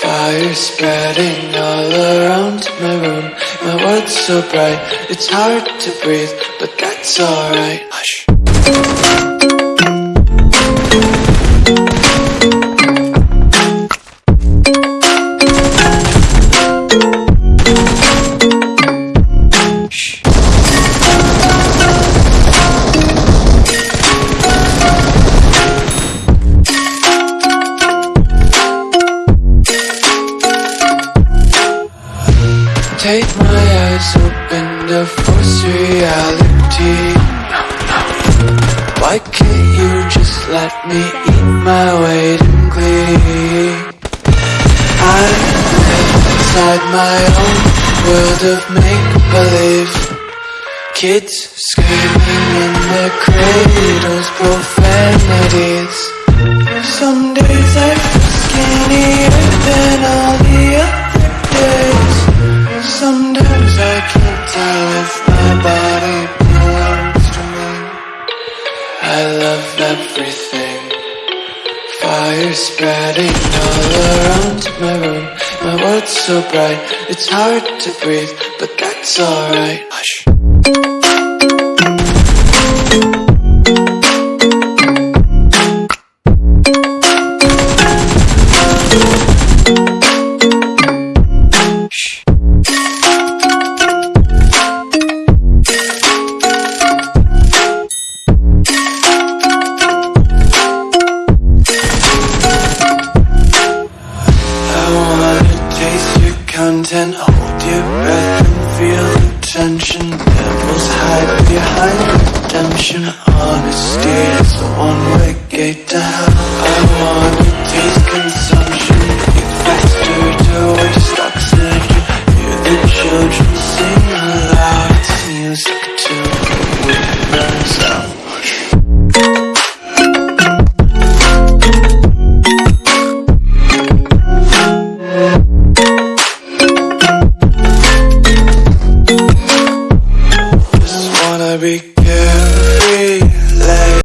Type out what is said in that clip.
Fire spreading all around my room. My world's so bright, it's hard to breathe, but that's alright. Take my eyes open to force reality. Why can't you just let me eat my weight in glee? I live inside my own world of make-believe. Kids screaming in their cradles, profanities. I love everything. Fire spreading all around my room. My world's so bright, it's hard to breathe, but that's alright. Hush. content Hold your breath and feel the tension. Devils hide behind redemption. Honesty is the one-way gate to hell. I wanna taste consumption. Get faster towards oxygen Hear the children sing aloud. It's music to the